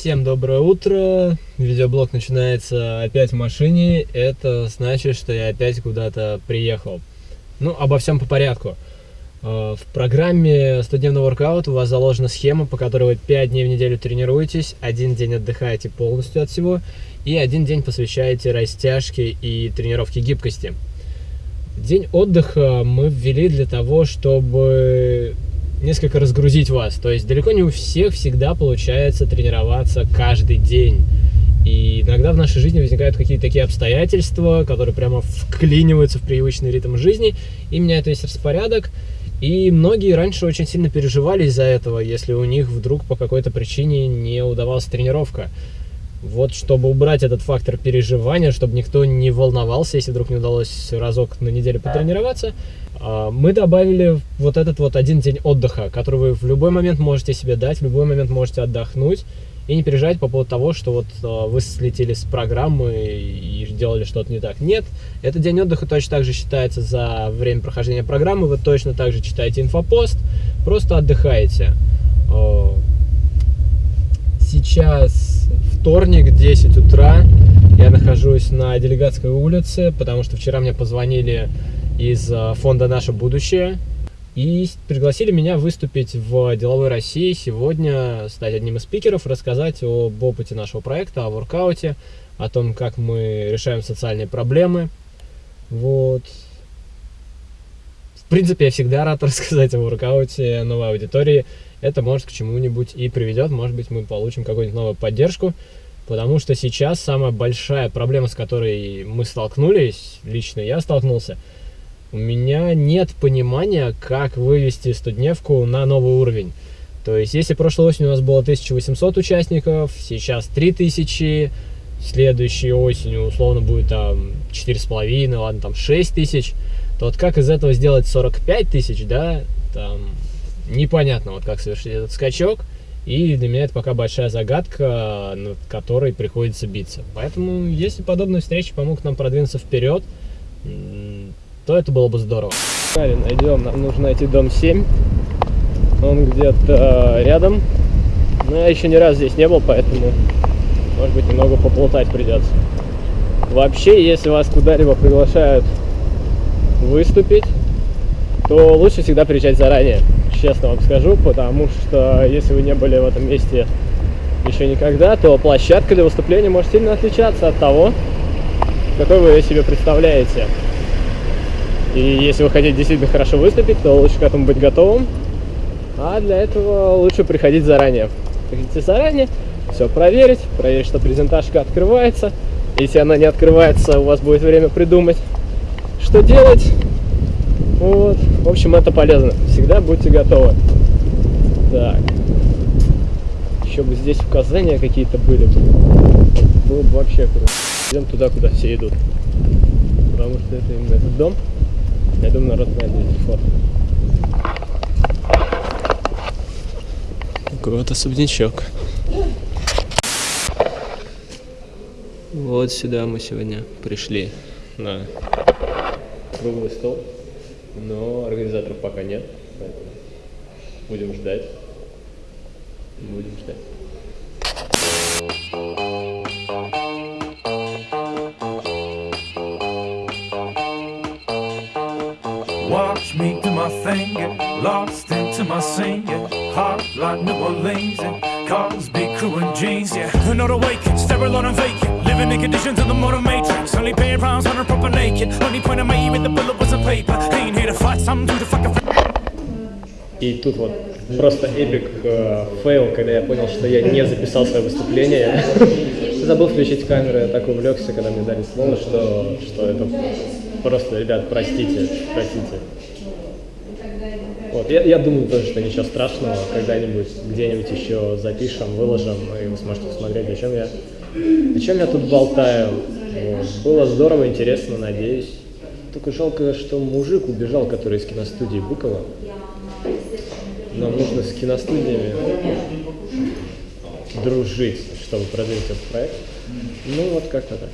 Всем доброе утро. Видеоблог начинается опять в машине. Это значит, что я опять куда-то приехал. Ну, обо всем по порядку. Э, в программе 100-дневный воркаут у вас заложена схема, по которой вы 5 дней в неделю тренируетесь, один день отдыхаете полностью от всего и один день посвящаете растяжке и тренировке гибкости. День отдыха мы ввели для того, чтобы несколько разгрузить вас. То есть далеко не у всех всегда получается тренироваться каждый день. И иногда в нашей жизни возникают какие-то такие обстоятельства, которые прямо вклиниваются в привычный ритм жизни и меняют весь распорядок. И многие раньше очень сильно переживали из-за этого, если у них вдруг по какой-то причине не удавалась тренировка. Вот чтобы убрать этот фактор переживания, чтобы никто не волновался, если вдруг не удалось разок на неделю потренироваться, а, мы добавили вот этот вот один день отдыха, который вы в любой момент можете себе дать, в любой момент можете отдохнуть и не переживать по поводу того, что вот а, вы слетели с программы и сделали что-то не так. Нет, этот день отдыха точно так же считается за время прохождения программы, вы точно так же читаете инфопост, просто отдыхаете. А, сейчас вторник, 10 утра, я нахожусь на Делегатской улице, потому что вчера мне позвонили из э, фонда «Наше будущее». И пригласили меня выступить в «Деловой России» сегодня, стать одним из спикеров, рассказать об опыте нашего проекта, о воркауте, о том, как мы решаем социальные проблемы. Вот. В принципе, я всегда рад рассказать о воркауте новой аудитории. Это может к чему-нибудь и приведет. Может быть, мы получим какую-нибудь новую поддержку. Потому что сейчас самая большая проблема, с которой мы столкнулись, лично я столкнулся – у меня нет понимания, как вывести студневку на новый уровень. То есть, если прошлой осенью у нас было 1800 участников, сейчас 3000, следующей осенью условно будет там 4,5, ладно, там 6 тысяч, то вот как из этого сделать 45 тысяч, да, там непонятно, вот как совершить этот скачок, и для меня это пока большая загадка, над которой приходится биться. Поэтому, если подобные встречи помогут нам продвинуться вперед, то это было бы здорово. Найдем, нам нужно найти дом 7. Он где-то рядом. Но я еще ни раз здесь не был, поэтому, может быть, немного поплутать придется. Вообще, если вас куда-либо приглашают выступить, то лучше всегда приезжать заранее, честно вам скажу, потому что если вы не были в этом месте еще никогда, то площадка для выступления может сильно отличаться от того, какой вы ее себе представляете. И если вы хотите действительно хорошо выступить, то лучше к этому быть готовым. А для этого лучше приходить заранее. Приходите заранее, все проверить, проверить, что презентажка открывается. Если она не открывается, у вас будет время придумать, что делать. Вот. В общем, это полезно. Всегда будьте готовы. Так. Еще бы здесь указания какие-то были. Было бы вообще круто. Идем туда, куда все идут. Потому что это именно этот дом. Я думаю, народ знает здесь форт. Вот особнячок. Вот сюда мы сегодня пришли на круглый стол, но организаторов пока нет, поэтому будем ждать. Будем ждать. Watch me do my thing, get lost into my yeah. Hot like New Orleans, and cars, big crew and jeans, yeah. They're not awakened, sterile and vacant, living in conditions of the modern matrix. Only paying pounds on a proper naked. Only point I made with the bullet was a paper. Ain't here to fight, some do the fucking. И тут вот просто эпик э, когда я понял, что я не записал свое выступление. Забыл включить камеру, я так увлекся, когда мне дали слово, что, что это Просто, ребят, простите, простите. Вот, я, я думаю тоже, что ничего страшного, когда-нибудь где-нибудь еще запишем, выложим, и вы сможете посмотреть, о чем я, о чем я тут болтаю. Было здорово, интересно, надеюсь. Только жалко, что мужик убежал, который из киностудии Быкова. Нам нужно с киностудиями дружить, чтобы продвинуть этот проект. Ну вот как-то так.